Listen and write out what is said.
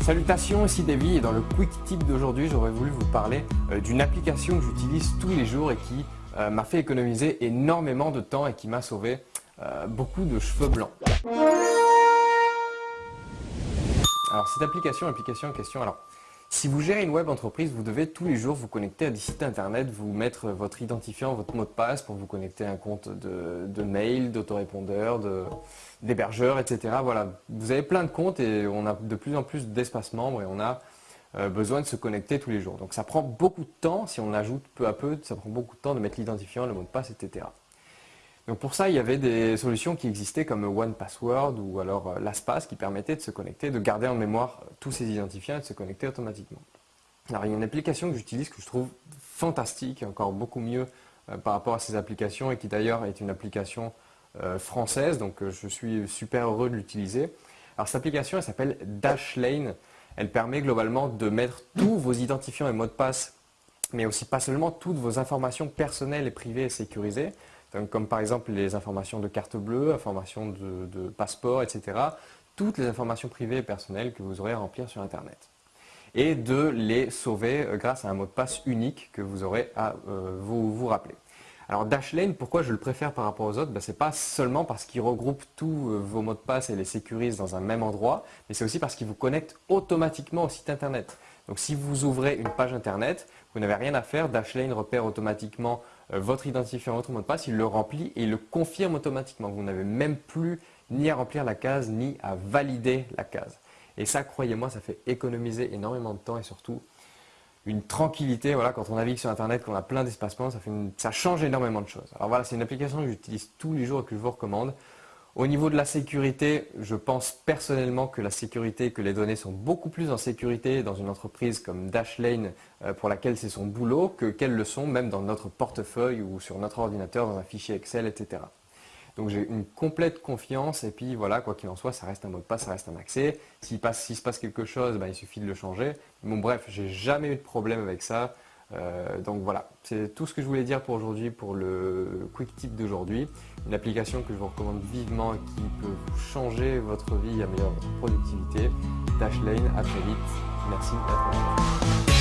Salutations, ici Davy et dans le Quick Tip d'aujourd'hui, j'aurais voulu vous parler euh, d'une application que j'utilise tous les jours et qui euh, m'a fait économiser énormément de temps et qui m'a sauvé euh, beaucoup de cheveux blancs. Alors cette application, application question, alors si vous gérez une web entreprise, vous devez tous les jours vous connecter à des sites internet, vous mettre votre identifiant, votre mot de passe pour vous connecter à un compte de, mail, d'autorépondeur, d'hébergeur, etc. Voilà, vous avez plein de comptes et on a de plus en plus d'espace membre et on a euh, besoin de se connecter tous les jours. Donc ça prend beaucoup de temps, si on ajoute peu à peu, ça prend beaucoup de temps de mettre l'identifiant, le mot de passe, etc. Donc pour ça, il y avait des solutions qui existaient comme OnePassword ou alors euh, LastPass qui permettaient de se connecter, de garder en mémoire euh, tous ces identifiants et de se connecter automatiquement. Il y a une application que j'utilise que je trouve fantastique, encore beaucoup mieux euh, par rapport à ces applications et qui d'ailleurs est une application française, donc je suis super heureux de l'utiliser. Cette application, elle s'appelle Dashlane. Elle permet globalement de mettre tous vos identifiants et mots de passe, mais aussi pas seulement toutes vos informations personnelles et privées et sécurisées, comme par exemple les informations de carte bleue, informations de, passeport, etc. Toutes les informations privées et personnelles que vous aurez à remplir sur Internet. Et de les sauver euh, grâce à un mot de passe unique que vous aurez à euh, vous, vous rappeler. Alors Dashlane, pourquoi je le préfère par rapport aux autres? Ben, Ce n'est pas seulement parce qu'il regroupe tous euh, vos mots de passe et les sécurise dans un même endroit, mais c'est aussi parce qu'il vous connecte automatiquement au site internet. Donc si vous ouvrez une page internet, vous n'avez rien à faire, Dashlane repère automatiquement votre identifiant, votre mot de passe, il le remplit et il le confirme automatiquement. Vous n'avez même plus ni à remplir la case, ni à valider la case. Et ça, croyez-moi, ça fait économiser énormément de temps et surtout une tranquillité. Voilà, quand on navigue sur Internet, qu'on a plein d'espacements, ça, ça change énormément de choses. Alors voilà, c'est une application que j'utilise tous les jours et que je vous recommande. Au niveau de la sécurité, je pense personnellement que la sécurité, que les données sont beaucoup plus en sécurité dans une entreprise comme Dashlane euh, pour laquelle c'est son boulot que qu'elles le sont même dans notre portefeuille ou sur notre ordinateur dans un fichier Excel, etc. Donc j'ai une complète confiance et puis voilà, quoi qu'il en soit, ça reste un mot de passe, ça reste un accès. S'il se passe quelque chose, ben, il suffit de le changer. Bon bref, j'ai jamais eu de problème avec ça. Euh, donc voilà, c'est tout ce que je voulais dire pour aujourd'hui, pour le quick tip d'aujourd'hui. Une application que je vous recommande vivement et qui peut changer votre vie, améliorer votre productivité. Dashlane, à très vite. Merci, à